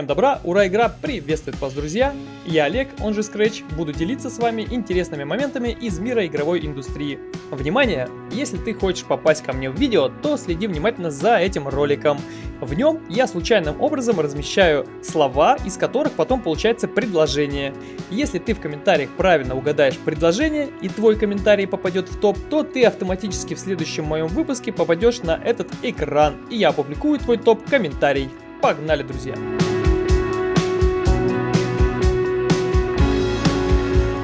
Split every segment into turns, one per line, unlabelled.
Всем добра, ура, игра приветствует вас, друзья! Я Олег, он же Scratch, буду делиться с вами интересными моментами из мира игровой индустрии. Внимание! Если ты хочешь попасть ко мне в видео, то следи внимательно за этим роликом. В нем я случайным образом размещаю слова, из которых потом получается предложение. Если ты в комментариях правильно угадаешь предложение и твой комментарий попадет в топ, то ты автоматически в следующем моем выпуске попадешь на этот экран, и я опубликую твой топ-комментарий. Погнали, друзья!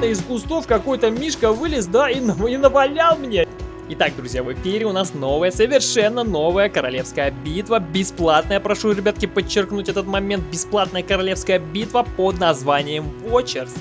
Из кустов какой-то мишка вылез, да, и, и навалял мне. Итак, друзья, в эфире у нас новая, совершенно новая королевская битва. Бесплатная, прошу, ребятки, подчеркнуть этот момент. Бесплатная королевская битва под названием Watchers.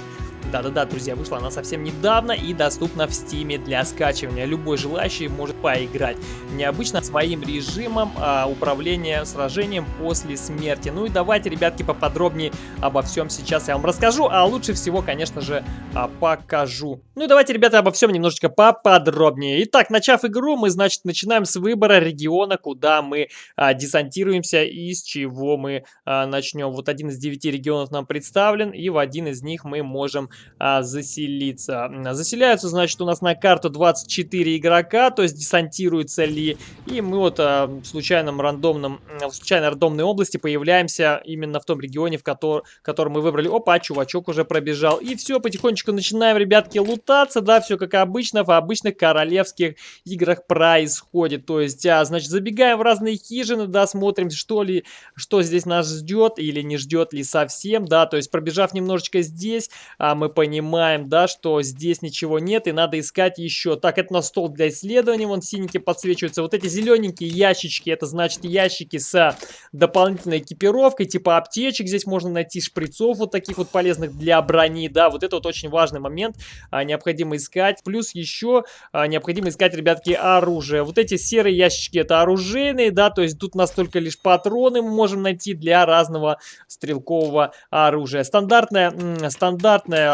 Да-да-да, друзья, вышла она совсем недавно и доступна в стиме для скачивания. Любой желающий может поиграть. Необычно своим режимом а, управления сражением после смерти. Ну и давайте, ребятки, поподробнее обо всем сейчас я вам расскажу, а лучше всего, конечно же, а, покажу. Ну и давайте, ребята, обо всем немножечко поподробнее. Итак, начав игру, мы, значит, начинаем с выбора региона, куда мы а, десантируемся и с чего мы а, начнем. Вот один из девяти регионов нам представлен, и в один из них мы можем а, заселиться. Заселяются, значит, у нас на карту 24 игрока, то есть десантируется ли. И мы вот а, в случайном рандомном, в случайной рандомной области появляемся именно в том регионе, в который, который мы выбрали. Опа, чувачок уже пробежал. И все, потихонечку начинаем, ребятки, лутаться, да, все как обычно в обычных королевских играх происходит. То есть, а, значит, забегаем в разные хижины, да, смотрим, что ли, что здесь нас ждет или не ждет ли совсем, да, то есть, пробежав немножечко здесь, а, мы понимаем, да, что здесь ничего нет и надо искать еще. Так, это на стол для исследований, вон синенькие подсвечиваются. Вот эти зелененькие ящички, это значит ящики с дополнительной экипировкой, типа аптечек. Здесь можно найти шприцов вот таких вот полезных для брони, да, вот это вот очень важный момент, а, необходимо искать. Плюс еще а, необходимо искать, ребятки, оружие. Вот эти серые ящички это оружейные, да, то есть тут настолько лишь патроны мы можем найти для разного стрелкового оружия. Стандартное,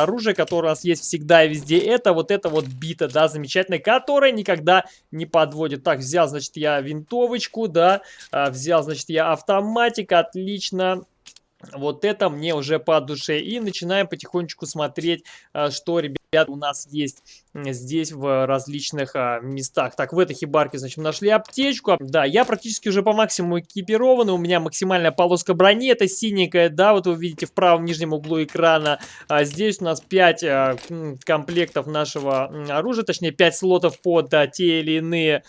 оружие, которое у нас есть всегда и везде, это вот это вот бита, да, замечательная, которая никогда не подводит. Так, взял, значит, я винтовочку, да, а, взял, значит, я автоматик, отлично. Вот это мне уже по душе. И начинаем потихонечку смотреть, а, что, ребята, у нас есть здесь в различных а, местах. Так, в этой хибарке, значит, нашли аптечку. Да, я практически уже по максимуму экипирован. У меня максимальная полоска брони, это синенькая, да, вот вы видите в правом нижнем углу экрана. А здесь у нас 5 а, комплектов нашего оружия, точнее 5 слотов под те или иные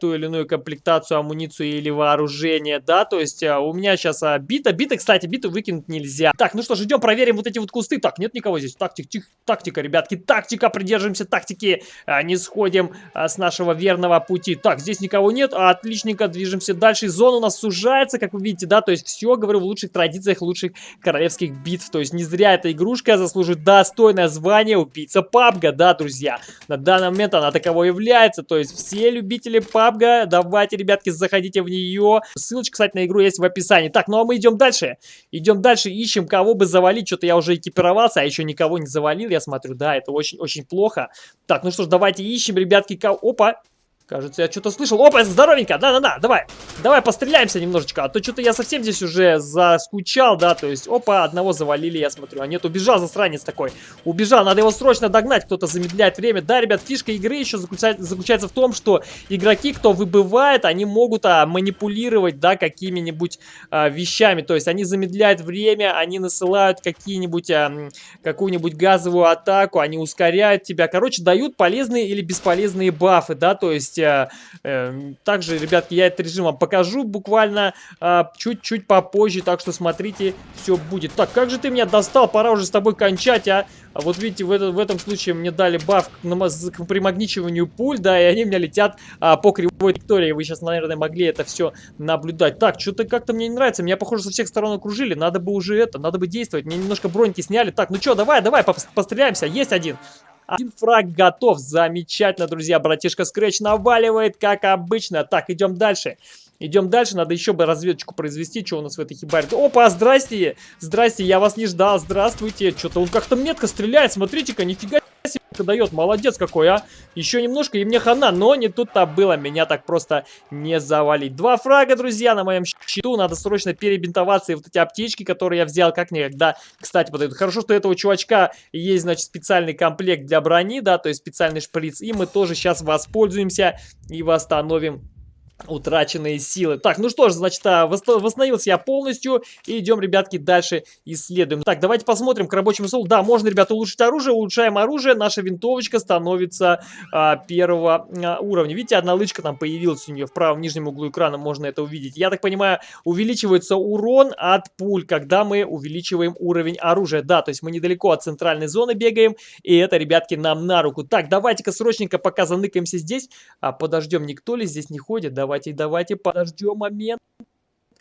ту или иную комплектацию, амуницию или вооружение, да, то есть а, у меня сейчас а, бита, бита, кстати, биту выкинуть нельзя. Так, ну что ж, идем проверим вот эти вот кусты. Так, нет никого здесь. Тактик, тих, тактика, ребятки, тактика, придерживаемся тактики, а, не сходим а, с нашего верного пути. Так, здесь никого нет, а, отличненько, движемся дальше. Зона у нас сужается, как вы видите, да, то есть все, говорю, в лучших традициях лучших королевских битв. То есть не зря эта игрушка заслуживает достойное звание убийца пабга, да, друзья. На данный момент она таково является, то есть все любители пабга, давайте, ребятки, заходите в нее. Ссылочка, кстати, на игру есть в описании. Так, ну а мы идем дальше. Идем дальше, ищем, кого бы завалить. Что-то я уже экипировался, а еще никого не завалил, я смотрю. Да, это очень-очень плохо. Так, ну что ж, давайте ищем, ребятки, кого... Опа! Кажется, я что-то слышал. Опа, здоровенько! Да-да-да, давай! Давай постреляемся немножечко, а то что-то я совсем здесь уже заскучал, да, то есть, опа, одного завалили, я смотрю. А нет, убежал засранец такой. Убежал, надо его срочно догнать, кто-то замедляет время. Да, ребят, фишка игры еще заключается, заключается в том, что игроки, кто выбывает, они могут а, манипулировать, да, какими-нибудь а, вещами. То есть, они замедляют время, они насылают какие-нибудь, а, какую-нибудь газовую атаку, они ускоряют тебя. Короче, дают полезные или бесполезные бафы, да, то есть, есть, э, э, также, ребятки, я этот режим вам покажу буквально э, чуть-чуть попозже, так что смотрите, все будет. Так, как же ты меня достал, пора уже с тобой кончать, а? А вот видите, в, это, в этом случае мне дали баф к, к примагничиванию пуль, да, и они у меня летят а, по кривой траектории. Вы сейчас, наверное, могли это все наблюдать. Так, что-то как-то мне не нравится. Меня, похоже, со всех сторон окружили. Надо бы уже это, надо бы действовать. Мне немножко броньки сняли. Так, ну что, давай, давай, постреляемся. Есть один. Один фраг готов. Замечательно, друзья. Братишка Scratch наваливает, как обычно. Так, идем дальше. Идем дальше, надо еще бы разведочку произвести, что у нас в этой хибаре. Опа, здрасте, здрасте, я вас не ждал, здравствуйте. Что-то он как-то метко стреляет, смотрите-ка, нифига себе дает, молодец какой, а. Еще немножко, и мне хана, но не тут-то было, меня так просто не завалить. Два фрага, друзья, на моем счету, надо срочно перебинтоваться, и вот эти аптечки, которые я взял, как никогда, кстати, подойдут. Хорошо, что у этого чувачка есть, значит, специальный комплект для брони, да, то есть специальный шприц, и мы тоже сейчас воспользуемся и восстановим утраченные силы. Так, ну что ж, значит, а, восстановился я полностью. И идем, ребятки, дальше исследуем. Так, давайте посмотрим к рабочему столу. Да, можно, ребята, улучшить оружие. Улучшаем оружие. Наша винтовочка становится а, первого а, уровня. Видите, одна лычка там появилась у нее в правом нижнем углу экрана. Можно это увидеть. Я так понимаю, увеличивается урон от пуль, когда мы увеличиваем уровень оружия. Да, то есть мы недалеко от центральной зоны бегаем. И это, ребятки, нам на руку. Так, давайте-ка срочненько пока заныкаемся здесь. А, подождем, никто ли здесь не ходит? Да, давайте, давайте подождем момент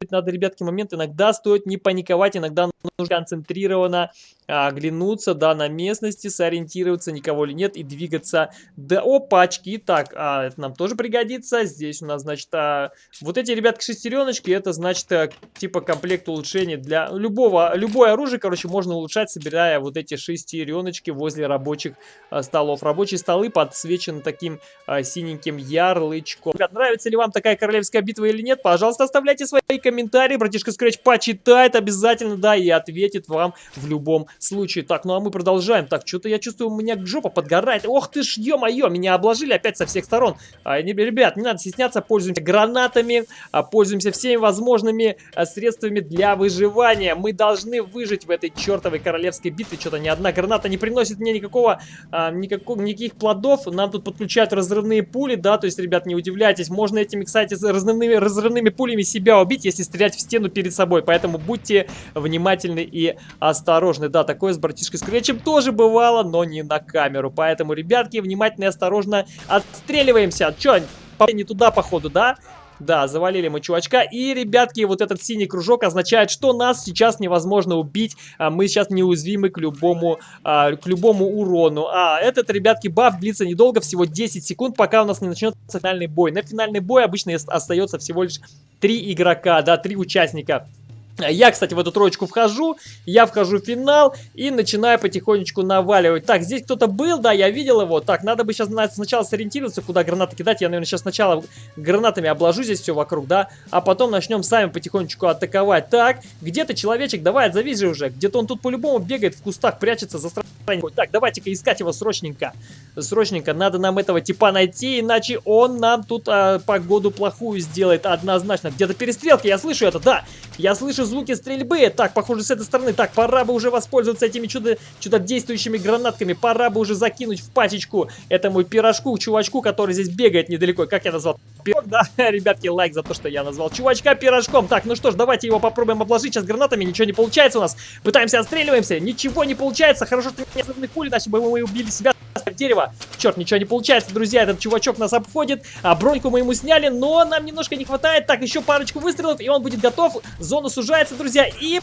надо, ребятки, момент. Иногда стоит не паниковать, иногда нужно концентрированно а, оглянуться, да, на местности, сориентироваться, никого ли нет, и двигаться до опачки. Так, а, это нам тоже пригодится. Здесь у нас, значит, а, вот эти, ребятки, шестереночки, это, значит, а, типа комплект улучшений для любого, любое оружие, короче, можно улучшать, собирая вот эти шестереночки возле рабочих а, столов. Рабочие столы подсвечены таким а, синеньким ярлычком. Ребят, нравится ли вам такая королевская битва или нет? Пожалуйста, оставляйте свои комментарий, братишка Scratch почитает обязательно, да, и ответит вам в любом случае. Так, ну а мы продолжаем. Так, что-то я чувствую, у меня жопа подгорает. Ох ты ж, ё-моё, меня обложили опять со всех сторон. А, не, ребят, не надо стесняться, пользуемся гранатами, а, пользуемся всеми возможными а, средствами для выживания. Мы должны выжить в этой чертовой королевской битве. Что-то ни одна граната не приносит мне никакого, а, никакого, никаких плодов. Нам тут подключают разрывные пули, да, то есть, ребят, не удивляйтесь. Можно этими, кстати, разрывными, разрывными пулями себя убить, если стрелять в стену перед собой. Поэтому будьте внимательны и осторожны. Да, такое с братишкой Скретчем тоже бывало, но не на камеру. Поэтому, ребятки, внимательно и осторожно отстреливаемся. Че, не туда, походу, да? Да, завалили мы чувачка. И, ребятки, вот этот синий кружок означает, что нас сейчас невозможно убить. А мы сейчас неуязвимы к любому, а, к любому урону. А этот, ребятки, баф длится недолго, всего 10 секунд, пока у нас не начнется финальный бой. На финальный бой обычно остается всего лишь 3 игрока, да, 3 участника. Я, кстати, в эту троечку вхожу, я вхожу в финал и начинаю потихонечку наваливать. Так, здесь кто-то был, да, я видел его. Так, надо бы сейчас сначала сориентироваться, куда гранаты кидать. Я, наверное, сейчас сначала гранатами обложу здесь все вокруг, да, а потом начнем сами потихонечку атаковать. Так, где-то человечек, давай, отзовись же уже. Где-то он тут по-любому бегает в кустах, прячется за страницей. Так, давайте-ка искать его срочненько. Срочненько, надо нам этого типа найти, иначе он нам тут а, погоду плохую сделает однозначно. Где-то перестрелки, я слышу это, да. Я слышу звуки стрельбы. Так, похоже, с этой стороны. Так, пора бы уже воспользоваться этими чудо, чудодействующими гранатками. Пора бы уже закинуть в пачечку этому пирожку, чувачку, который здесь бегает недалеко. Как я назвал? Пирог, да? Ребятки, лайк за то, что я назвал чувачка пирожком. Так, ну что ж, давайте его попробуем обложить сейчас гранатами. Ничего не получается у нас. Пытаемся отстреливаемся. Ничего не получается. Хорошо, что взрывных пули, иначе бы мы убили себя в дерево. Черт, ничего не получается, друзья. Этот чувачок нас обходит. А броньку мы ему сняли, но нам немножко не хватает. Так, еще парочку выстрелов, и он будет готов. Зона сужается, друзья, и...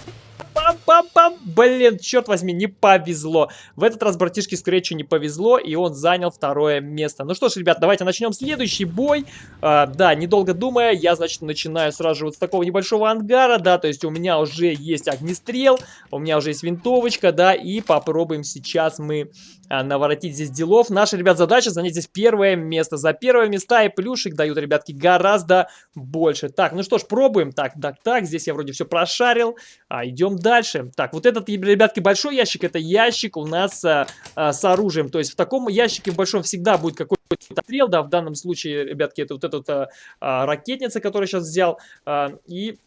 Пам-пам-пам! Блин, черт возьми, не повезло. В этот раз братишке Скретчу не повезло, и он занял второе место. Ну что ж, ребят, давайте начнем следующий бой. А, да, недолго думая, я, значит, начинаю сразу же вот с такого небольшого ангара, да, то есть у меня уже есть огнестрел, у меня уже есть винтовочка, да, и попробуем сейчас мы а, наворотить здесь делов. Наша, ребят, задача занять здесь первое место. За первое места и плюшек дают, ребятки, гораздо больше. Так, ну что ж, пробуем. Так, так, так, здесь я вроде все прошарил. А, идем дальше. Так, вот этот, ребятки, большой ящик, это ящик у нас а, а, с оружием. То есть в таком ящике в большом всегда будет какой-то стрел, да, в данном случае, ребятки, это вот эта а, а, ракетница, которую сейчас взял. А, и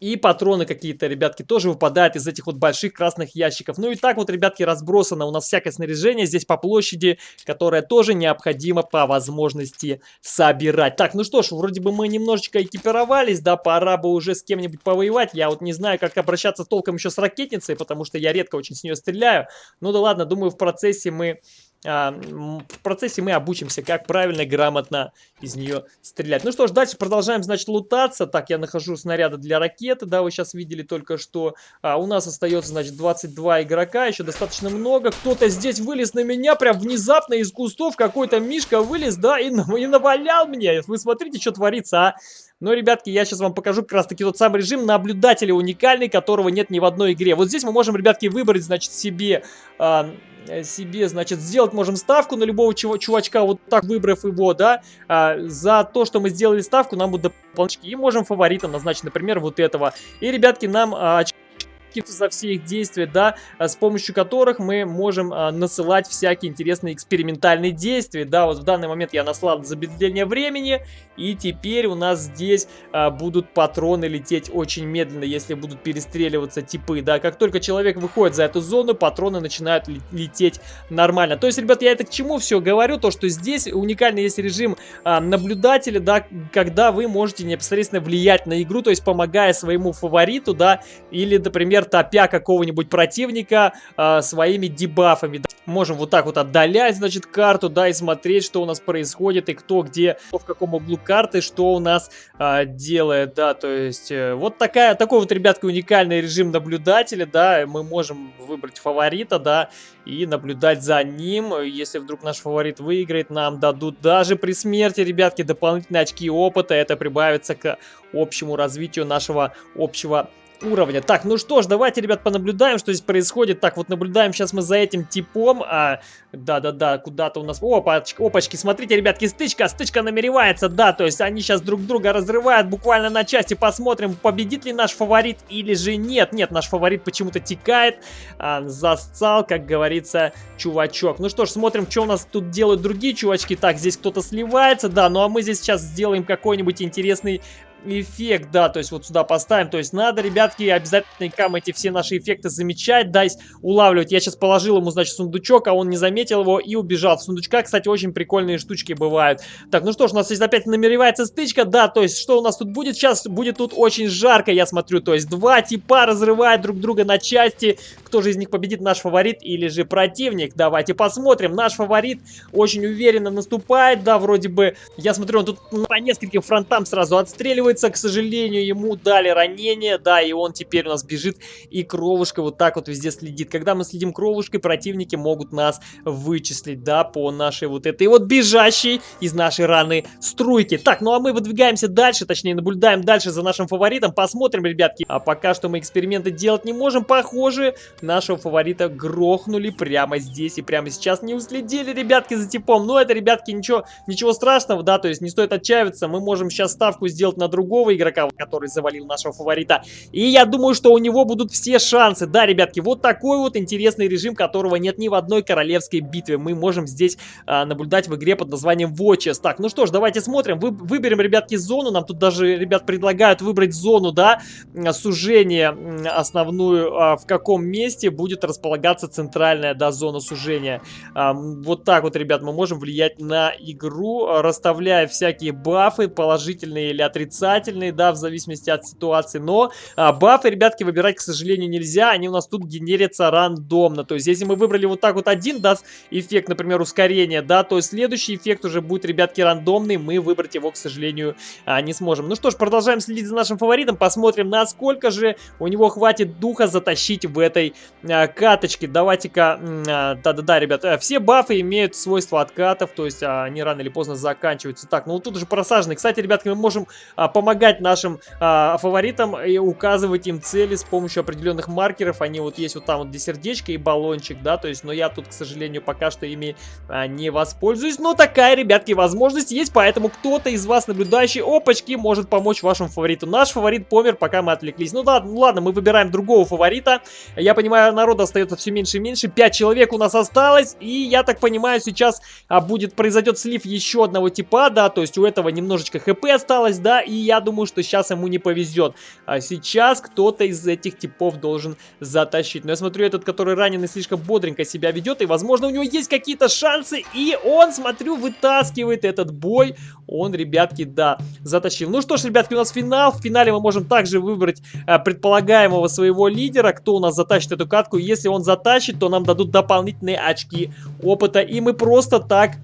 и патроны какие-то, ребятки, тоже выпадают из этих вот больших красных ящиков. Ну и так вот, ребятки, разбросано у нас всякое снаряжение здесь по площади, которое тоже необходимо по возможности собирать. Так, ну что ж, вроде бы мы немножечко экипировались, да, пора бы уже с кем-нибудь повоевать. Я вот не знаю, как обращаться толком еще с ракетницей, потому что я редко очень с нее стреляю. Ну да ладно, думаю, в процессе мы в процессе мы обучимся, как правильно и грамотно из нее стрелять. Ну что ж, дальше продолжаем, значит, лутаться. Так, я нахожу снаряды для ракеты, да, вы сейчас видели только что. А, у нас остается, значит, 22 игрока, еще достаточно много. Кто-то здесь вылез на меня, прям внезапно из кустов какой-то мишка вылез, да, и, и навалял мне. Вы смотрите, что творится, а. Но, ребятки, я сейчас вам покажу как раз-таки тот самый режим наблюдателя уникальный, которого нет ни в одной игре. Вот здесь мы можем, ребятки, выбрать, значит, себе... Э, себе, значит, сделать можем ставку на любого чувачка, вот так выбрав его, да, а, за то, что мы сделали ставку, нам будут дополнительные, и можем фаворитом назначить, например, вот этого. И, ребятки, нам а, очки за все их действия, да, а, с помощью которых мы можем а, насылать всякие интересные экспериментальные действия, да, вот в данный момент я наслал замедление времени, и теперь у нас здесь а, будут патроны лететь очень медленно, если будут перестреливаться типы, да, как только человек выходит за эту зону, патроны начинают лететь нормально. То есть, ребят, я это к чему все говорю, то, что здесь уникальный есть режим наблюдателя, да, когда вы можете непосредственно влиять на игру, то есть помогая своему фавориту, да, или, например, например, топя какого-нибудь противника э, своими дебафами. Можем вот так вот отдалять, значит, карту, да, и смотреть, что у нас происходит, и кто где, в каком углу карты, что у нас э, делает, да, то есть э, вот такая, такой вот, ребятка, уникальный режим наблюдателя, да, мы можем выбрать фаворита, да, и наблюдать за ним. Если вдруг наш фаворит выиграет, нам дадут даже при смерти, ребятки, дополнительные очки опыта. Это прибавится к общему развитию нашего общего уровня. Так, ну что ж, давайте, ребят, понаблюдаем, что здесь происходит. Так, вот наблюдаем сейчас мы за этим типом. А, да-да-да, куда-то у нас... Опачки, опачки, смотрите, ребятки, стычка, стычка намеревается, да, то есть они сейчас друг друга разрывают буквально на части. Посмотрим, победит ли наш фаворит или же нет. Нет, наш фаворит почему-то текает. А, засцал, как говорится, чувачок. Ну что ж, смотрим, что у нас тут делают другие чувачки. Так, здесь кто-то сливается, да, ну а мы здесь сейчас сделаем какой-нибудь интересный эффект, да, то есть вот сюда поставим. То есть надо, ребятки, обязательно кам эти все наши эффекты замечать, да, улавливать. Я сейчас положил ему, значит, сундучок, а он не заметил его и убежал. В сундучка, кстати, очень прикольные штучки бывают. Так, ну что ж, у нас здесь опять намеревается стычка, да, то есть что у нас тут будет сейчас? Будет тут очень жарко, я смотрю, то есть два типа разрывают друг друга на части. Кто же из них победит, наш фаворит или же противник? Давайте посмотрим. Наш фаворит очень уверенно наступает, да, вроде бы, я смотрю, он тут по нескольким фронтам сразу отстреливает выкручивается, к сожалению, ему дали ранение, да, и он теперь у нас бежит, и кровушка вот так вот везде следит. Когда мы следим кровушкой, противники могут нас вычислить, да, по нашей вот этой вот бежащей из нашей раны струйки. Так, ну а мы выдвигаемся дальше, точнее, наблюдаем дальше за нашим фаворитом, посмотрим, ребятки. А пока что мы эксперименты делать не можем, похоже, нашего фаворита грохнули прямо здесь и прямо сейчас. Не уследили, ребятки, за типом. Но это, ребятки, ничего, ничего страшного, да, то есть не стоит отчаиваться. Мы можем сейчас ставку сделать на другого игрока, который завалил нашего фаворита. И я думаю, что у него будут все шансы. Да, ребятки, вот такой вот интересный режим, которого нет ни в одной королевской битве. Мы можем здесь а, наблюдать в игре под названием Watches. Так, ну что ж, давайте смотрим. Вы, выберем, ребятки, зону. Нам тут даже, ребят, предлагают выбрать зону, да, сужения основную, а, в каком месте будет располагаться центральная, да, зона сужения. Вот так вот, ребят, мы можем влиять на игру, расставляя всякие бафы, положительные или отрицательные да, в зависимости от ситуации. Но а, бафы, ребятки, выбирать, к сожалению, нельзя. Они у нас тут генерятся рандомно. То есть, если мы выбрали вот так вот один, даст эффект, например, ускорения, да, то следующий эффект уже будет, ребятки, рандомный. Мы выбрать его, к сожалению, а, не сможем. Ну что ж, продолжаем следить за нашим фаворитом. Посмотрим, насколько же у него хватит духа затащить в этой а, каточке. Давайте-ка, а, да-да-да, ребят, а, все бафы имеют свойство откатов, то есть а, они рано или поздно заканчиваются. Так, ну тут уже просажены. Кстати, ребятки, мы можем а, помогать нашим а, фаворитам и указывать им цели с помощью определенных маркеров. Они вот есть вот там вот где сердечко и баллончик, да, то есть, но я тут, к сожалению, пока что ими не воспользуюсь. Но такая, ребятки, возможность есть, поэтому кто-то из вас, наблюдающий опачки, может помочь вашему фавориту. Наш фаворит помер, пока мы отвлеклись. Ну да, ну ладно, мы выбираем другого фаворита. Я понимаю, народа остается все меньше и меньше. Пять человек у нас осталось, и я так понимаю, сейчас а, будет, произойдет слив еще одного типа, да, то есть у этого немножечко хп осталось, да, и я думаю, что сейчас ему не повезет. А сейчас кто-то из этих типов должен затащить. Но я смотрю, этот, который раненый, слишком бодренько себя ведет, и, возможно, у него есть какие-то шансы, и он, смотрю, вытаскивает этот бой. Он, ребятки, да, затащил. Ну что ж, ребятки, у нас финал. В финале мы можем также выбрать а, предполагаемого своего лидера, кто у нас затащит эту катку. Если он затащит, то нам дадут дополнительные очки опыта, и мы просто так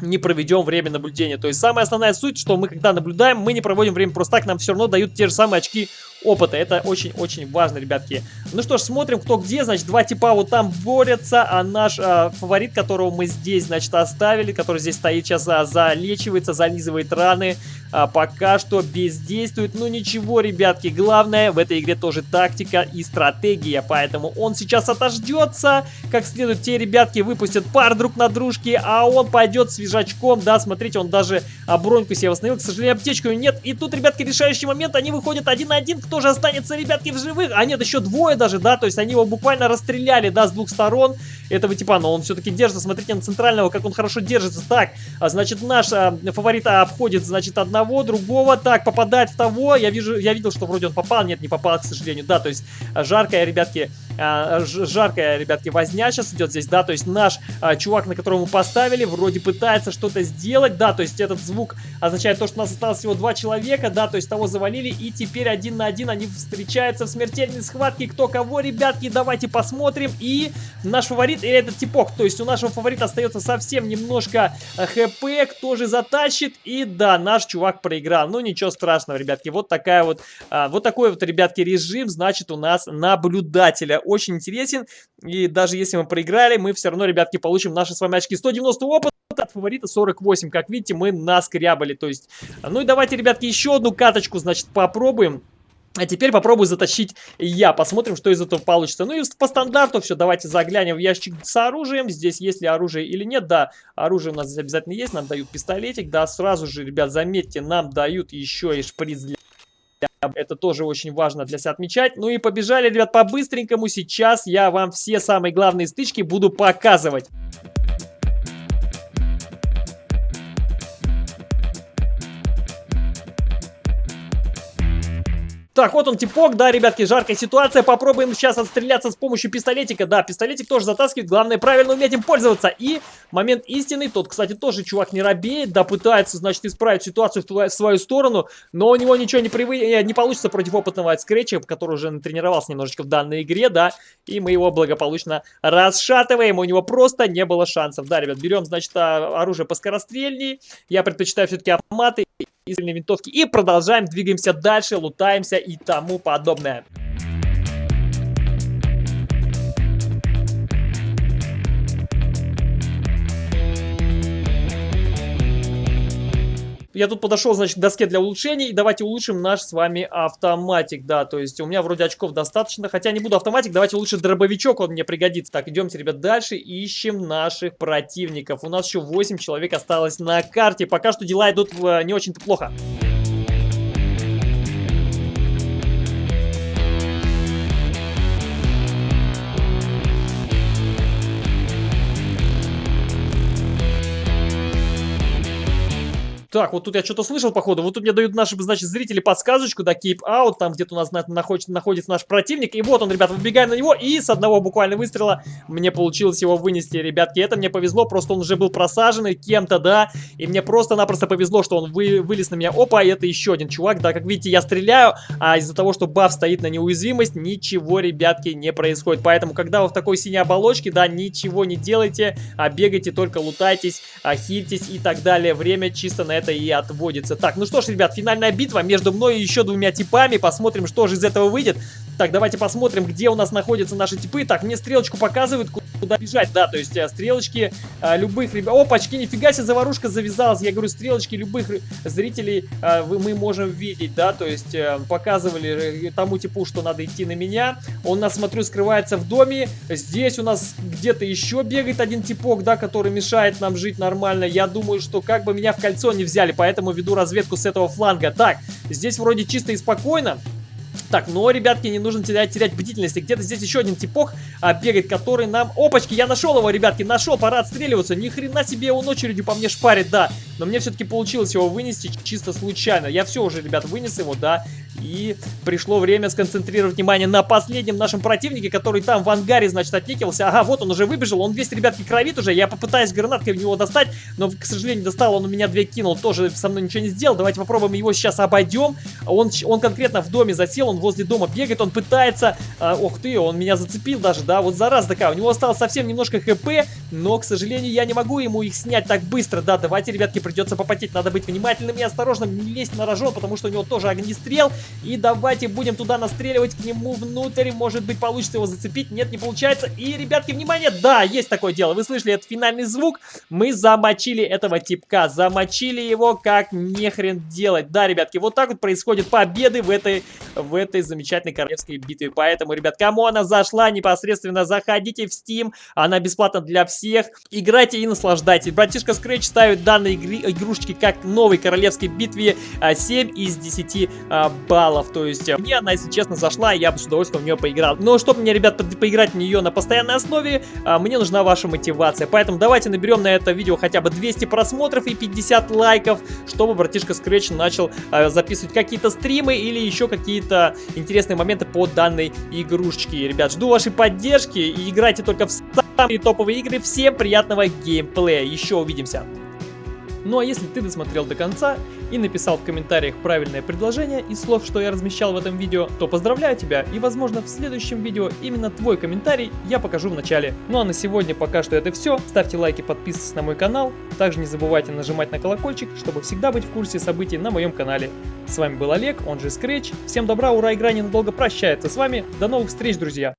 не проведем время наблюдения. То есть самая основная суть, что мы когда наблюдаем, мы не проводим время просто так, нам все равно дают те же самые очки опыта. Это очень-очень важно, ребятки. Ну что ж, смотрим, кто где. Значит, два типа вот там борются, а наш а, фаворит, которого мы здесь, значит, оставили, который здесь стоит сейчас, а, залечивается, зализывает раны, а, пока что бездействует. Ну ничего, ребятки, главное в этой игре тоже тактика и стратегия, поэтому он сейчас отождется, как следует. Те ребятки выпустят пар друг на дружке, а он пойдет свежачком, да, смотрите, он даже а, броньку себе восстановил, к сожалению, аптечку нет. И тут, ребятки, решающий момент, они выходят один на один, кто же останется, ребятки, в живых? А нет, еще двое даже, да, то есть они его буквально расстреляли, да, с двух сторон этого типа, но он все-таки держится, смотрите на центрального, как он хорошо держится. Так, а, значит, наш а, фаворит обходит, значит, одного, другого, так, попадает в того, я вижу, я видел, что вроде он попал, нет, не попал, к сожалению, да, то есть а, жаркая, ребятки, а, жаркая, ребятки, возня сейчас идет здесь, да, то есть наш а, чувак, на которого мы поставили, вроде пытается что-то сделать, да, то есть этот звук означает то, что у нас осталось всего два человека, да, то есть того завалили, и теперь один на один они встречаются в смертельной схватке, кто кого, ребятки, давайте посмотрим, и наш фаворит, и этот типок, то есть у нашего фаворита остается совсем немножко а, хп, кто же затащит, и да, наш чувак проиграл, ну ничего страшного, ребятки, вот такая вот, а, вот такой вот, ребятки, режим, значит, у нас наблюдателя очень интересен. И даже если мы проиграли, мы все равно, ребятки, получим наши с вами очки. 190 опыта от фаворита 48. Как видите, мы наскрябали. То есть, ну и давайте, ребятки, еще одну каточку, значит, попробуем. А теперь попробую затащить я. Посмотрим, что из этого получится. Ну и по стандарту все. Давайте заглянем в ящик с оружием. Здесь есть ли оружие или нет. Да, оружие у нас обязательно есть. Нам дают пистолетик. Да, сразу же, ребят, заметьте, нам дают еще и шприц для это тоже очень важно для себя отмечать. Ну и побежали, ребят, по-быстренькому. Сейчас я вам все самые главные стычки буду показывать. Так, вот он типок, да, ребятки, жаркая ситуация. Попробуем сейчас отстреляться с помощью пистолетика. Да, пистолетик тоже затаскивает, главное правильно уметь им пользоваться. И момент истины, тот, кстати, тоже чувак не робеет, да, пытается, значит, исправить ситуацию в, твою, в свою сторону, но у него ничего не, привы... Э, не получится против опытного скретча, который уже натренировался немножечко в данной игре, да, и мы его благополучно расшатываем, у него просто не было шансов. Да, ребят, берем, значит, а, оружие поскорострельнее, я предпочитаю все-таки автоматы и винтовки. И продолжаем, двигаемся дальше, лутаемся и тому подобное. Я тут подошел, значит, к доске для улучшений. И давайте улучшим наш с вами автоматик, да. То есть у меня вроде очков достаточно. Хотя не буду автоматик, давайте лучше дробовичок, он мне пригодится. Так, идемте, ребят, дальше. Ищем наших противников. У нас еще 8 человек осталось на карте. Пока что дела идут э, не очень-то плохо. Так, вот тут я что-то слышал, походу. Вот тут мне дают наши, значит, зрители подсказочку, да, keep out, там где-то у нас на, находится, находится наш противник. И вот он, ребят, выбегаем на него, и с одного буквально выстрела мне получилось его вынести, ребятки. Это мне повезло, просто он уже был просаженный кем-то, да, и мне просто-напросто повезло, что он вы, вылез на меня. Опа, это еще один чувак, да, как видите, я стреляю, а из-за того, что баф стоит на неуязвимость, ничего, ребятки, не происходит. Поэтому, когда вы в такой синей оболочке, да, ничего не делайте, а бегайте, только лутайтесь, а хильтесь и так далее. Время чисто на это и отводится. Так, ну что ж, ребят, финальная битва между мной и еще двумя типами. Посмотрим, что же из этого выйдет. Так, давайте посмотрим, где у нас находятся наши типы. Так, мне стрелочку показывают, куда бежать. Да, то есть э, стрелочки а, любых ребят... Опачки, нифига себе, заварушка завязалась. Я говорю, стрелочки любых зрителей вы, мы можем видеть, да. То есть показывали тому типу, что надо идти на меня. Он, нас, смотрю, скрывается в доме. Здесь у нас где-то еще бегает один типок, да, который мешает нам жить нормально. Я думаю, что как бы меня в кольцо не взяли, поэтому веду разведку с этого фланга. Так, здесь вроде чисто и спокойно. Так, но, ребятки, не нужно терять, терять бдительности. Где-то здесь еще один типок а, бегает, который нам... Опачки, я нашел его, ребятки, нашел, пора отстреливаться. Ни хрена себе он очередью по мне шпарит, да. Но мне все-таки получилось его вынести чисто случайно. Я все уже, ребят, вынес его, да. И пришло время сконцентрировать внимание на последнем нашем противнике, который там в ангаре, значит, отникивался. Ага, вот он уже выбежал, он весь, ребятки, кровит уже. Я попытаюсь гранаткой в него достать, но, к сожалению, достал, он у меня две кинул, тоже со мной ничего не сделал. Давайте попробуем его сейчас обойдем. Он, он конкретно в доме засел, он возле дома бегает, он пытается... А, ох ты, он меня зацепил даже, да, вот зараза такая. У него осталось совсем немножко хп, но, к сожалению, я не могу ему их снять так быстро. Да, давайте, ребятки, придется попотеть. Надо быть внимательным и осторожным, не лезть на рожон, потому что у него тоже огнестрел. И давайте будем туда настреливать к нему внутрь. Может быть, получится его зацепить. Нет, не получается. И, ребятки, внимание, да, есть такое дело. Вы слышали этот финальный звук? Мы замочили этого типка. Замочили его как нехрен делать. Да, ребятки, вот так вот происходит победы в этой, в этой замечательной королевской битве. Поэтому, ребят, кому она зашла, непосредственно заходите в Steam. Она бесплатна для всех. Играйте и наслаждайтесь. Братишка Scratch ставит данные игры, игрушечки как новой королевской битве 7 а, из 10 а, баллов. То есть, мне она, если честно, зашла, я бы с удовольствием в нее поиграл. Но чтобы мне, ребят, поиграть в нее на постоянной основе, а, мне нужна ваша мотивация. Поэтому давайте наберем на это видео хотя бы 200 просмотров и 50 лайков, чтобы братишка Scratch начал записывать какие-то стримы или еще какие-то интересные моменты по данной игрушечке. Ребят, жду вашей поддержки и играйте только в самые топовые игры. Всем приятного геймплея. Еще увидимся. Ну а если ты досмотрел до конца и написал в комментариях правильное предложение из слов, что я размещал в этом видео, то поздравляю тебя и возможно в следующем видео именно твой комментарий я покажу в начале. Ну а на сегодня пока что это все. Ставьте лайки, подписывайтесь на мой канал. Также не забывайте нажимать на колокольчик, чтобы всегда быть в курсе событий на моем канале. С вами был Олег, он же Scratch. Всем добра, ура, игра ненадолго прощается с вами. До новых встреч, друзья!